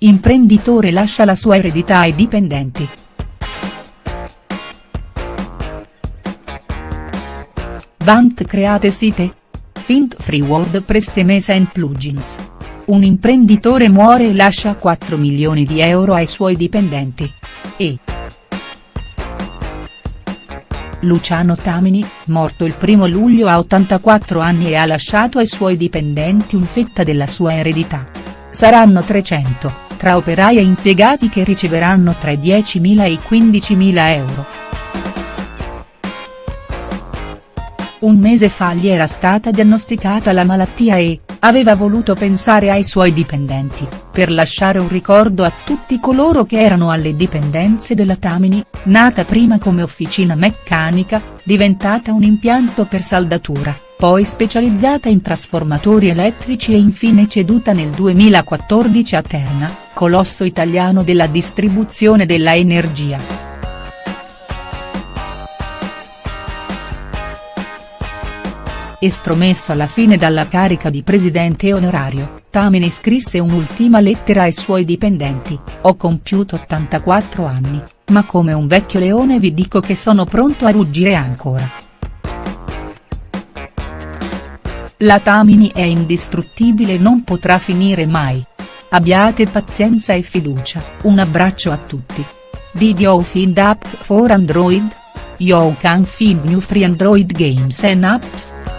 Imprenditore lascia la sua eredità ai dipendenti. Vant create site? Fint free WordPress Themes and Plugins. Un imprenditore muore e lascia 4 milioni di euro ai suoi dipendenti. E. Luciano Tamini, morto il 1 luglio a 84 anni e ha lasciato ai suoi dipendenti un fetta della sua eredità. Saranno 300, tra operai e impiegati che riceveranno tra i 10.000 e i 15.000 euro. Un mese fa gli era stata diagnosticata la malattia e, aveva voluto pensare ai suoi dipendenti, per lasciare un ricordo a tutti coloro che erano alle dipendenze della Tamini, nata prima come officina meccanica, diventata un impianto per saldatura, poi specializzata in trasformatori elettrici e infine ceduta nel 2014 a Terna, colosso italiano della distribuzione della energia. Estromesso alla fine dalla carica di presidente onorario, Tamini scrisse un'ultima lettera ai suoi dipendenti, ho compiuto 84 anni, ma come un vecchio leone vi dico che sono pronto a ruggire ancora. La Tamini è indistruttibile e non potrà finire mai. Abbiate pazienza e fiducia, un abbraccio a tutti. Did you find app for Android? You can find new free Android games and apps.